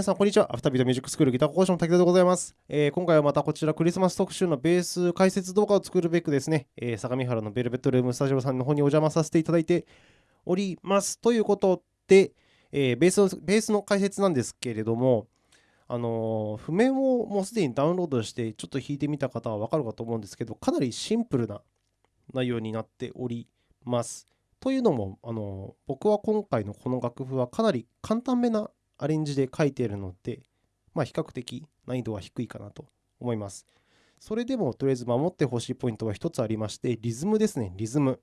皆さん、こんにちは。アフタービートミュージックスクールギター講師の武田でございます、えー今回はまたこちらクリスマス特集のベース解説動画を作るべくですね、えー相模原のベルベットルームスタジオさんの方にお邪魔させていただいております。ということで、えーベースのベースの解説なんですけれども、あの譜面をもうすでにダウンロードしてちょっと弾いてみた方はわかるかと思うんですけど、かなりシンプルな内容になっております。というのも、あの僕は今回のこの楽譜はかなり簡単めなアレンジで書いているので、まあ、比較的難易度は低いかなと思います。それでもとりあえず守ってほしいポイントは一つありまして、リズムですね、リズム。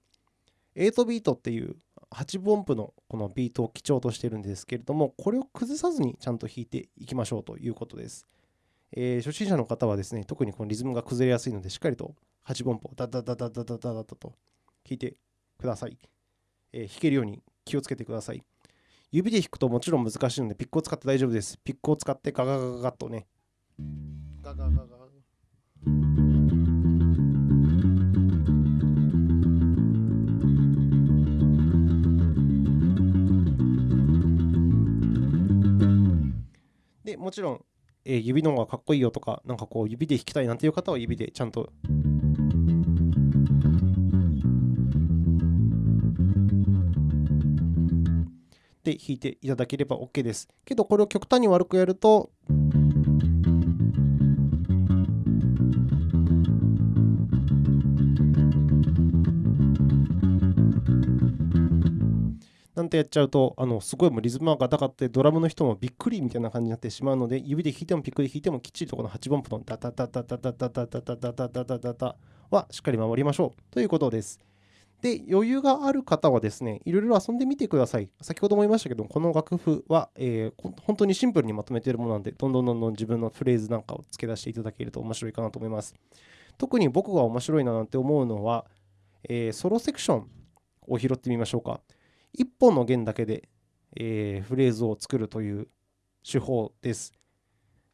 8ビートっていう8分音符のこのビートを基調としてるんですけれども、これを崩さずにちゃんと弾いていきましょうということです。えー初心者の方はですね、特にこのリズムが崩れやすいので、しっかりと8分音符をダダダダダダダダダと弾いてください。えー弾けるように気をつけてください。指で弾くともちろん難しいので、ピックを使って大丈夫です。ピックを使ってガガガガガッとね。ガガガガで、もちろん、えー指の方がかっこいいよとか、なんかこう指で弾きたいなんていう方は指でちゃんとで弾いていただければ OK です。けどこれを極端に悪くやると、なんてやっちゃうと、あのすごいもうリズムがガタガタでドラムの人もびっくりみたいな感じになってしまうので、指で弾いてもピックで弾いてもきっちりとこの8分音符のダタダタダタダタダタダタダタダはしっかり守りましょうということです。で、余裕がある方はですね、いろいろ遊んでみてください。先ほども言いましたけど、この楽譜は、えー本当にシンプルにまとめているものなので、どんどんどんどん自分のフレーズなんかを付け出していただけると面白いかなと思います。特に僕が面白いななんて思うのは、えーソロセクションを拾ってみましょうか。1本の弦だけで、えーフレーズを作るという手法です。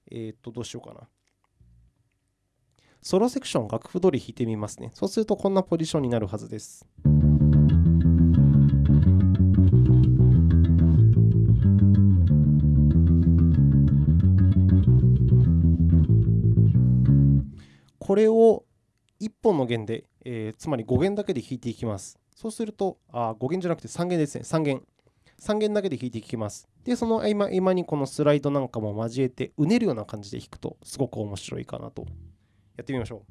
えーっと、どうしようかな。ソロセクション楽譜通り弾いてみますね。そうするとこんなポジションになるはずです。これを1本の弦で、えーつまり5弦だけで弾いていきます。そうすると、あ5弦じゃなくて3弦ですね。3弦。3弦だけで弾いていきます。で、その合間合間にこのスライドなんかも交えて、うねるような感じで弾くと、すごく面白いかなと。やってみましょう。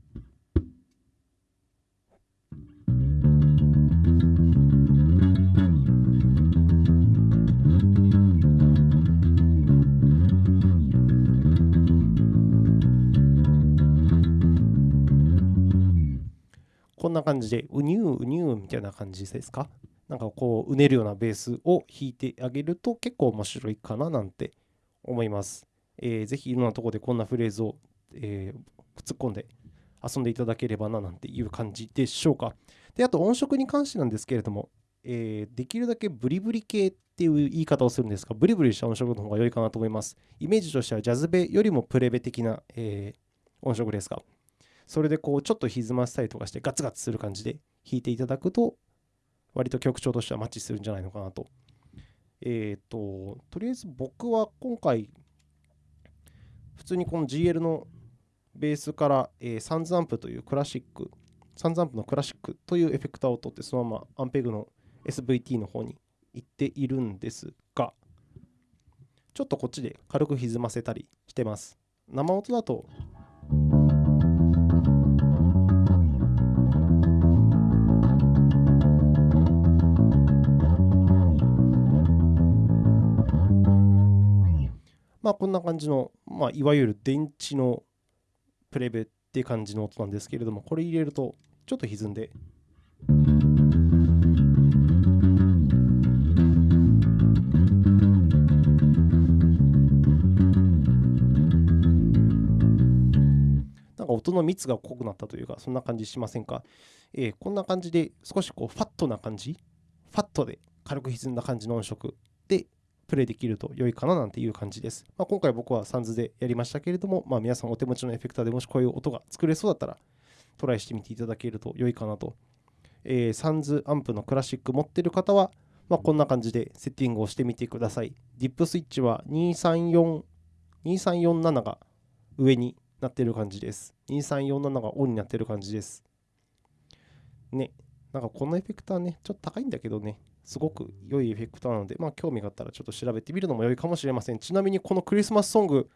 こんな感じで、うにゅううにゅうみたいな感じですか？なんかこう、うねるようなベースを弾いてあげると結構面白いかななんて思います。えーぜひいろんなところでこんなフレーズを、えー突っ込んで遊んでいただければななんていう感じでしょうか。で、あと音色に関してなんですけれども、えーできるだけブリブリ系っていう言い方をするんですが、ブリブリした音色の方が良いかなと思います。イメージとしてはジャズベよりもプレベ的な、えー音色ですが、それでこうちょっと歪ませたりとかしてガツガツする感じで弾いていただくと、割と曲調としてはマッチするんじゃないのかなと。えっ、と、とりあえず僕は今回、普通にこの GL のベースから、えーサンズアンプというクラシック、サンズアンプのクラシックというエフェクターを取って、そのままアンペグの SVT の方に行っているんですが、ちょっとこっちで軽く歪ませたりしてます。生音だと、まあこんな感じの、まあ、いわゆる電池のプレベって感じの音なんですけれども、これ入れるとちょっと歪んで、なんか音の密が濃くなったというか、そんな感じしませんか、えーこんな感じで少しこうファットな感じ、ファットで軽く歪んだ感じの音色。プレイできると良いかななんていう感じです。まあ、今回僕はサンズでやりましたけれども、まあ、皆さんお手持ちのエフェクターでもしこういう音が作れそうだったらトライしてみていただけると良いかなと。えーサンズアンプのクラシック持ってる方は、まあ、こんな感じでセッティングをしてみてください。ディップスイッチは234 2347が上になってる感じです。2347がオンになってる感じです。ね、なんかこのエフェクターね、ちょっと高いんだけどね、すごく良いエフェクターなので、まあ興味があったらちょっと調べてみるのも良いかもしれません。ちなみにこのクリスマスソング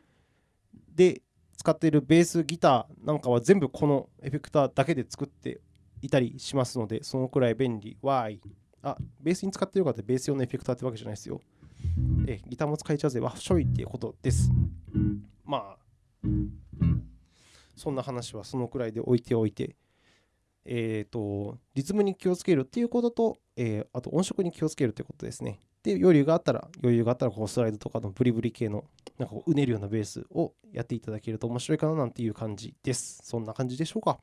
で使っているベースギターなんかは全部このエフェクターだけで作っていたりしますので、そのくらい便利。Y。あ、ベースに使ってる方ってベース用のエフェクターってわけじゃないですよ。えギターも使えちゃうぜ。わっ、しょいっていうことです。まあ、そんな話はそのくらいで置いておいて、えっ、ー、と、リズムに気をつけるっていうことと、えー、あと音色に気をつけるってことですね。で、余裕があったら、余裕があったら、こうスライドとかのブリブリ系の、なんかこう、うねるようなベースをやっていただけると面白いかななんていう感じです。そんな感じでしょうか。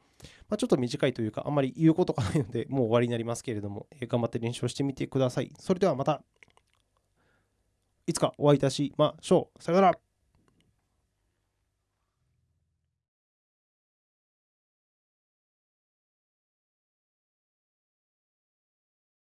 まあ、ちょっと短いというか、あんまり言うことがないので、もう終わりになりますけれども、えー、頑張って練習してみてください。それではまた、いつかお会いいたしましょう。さよなら。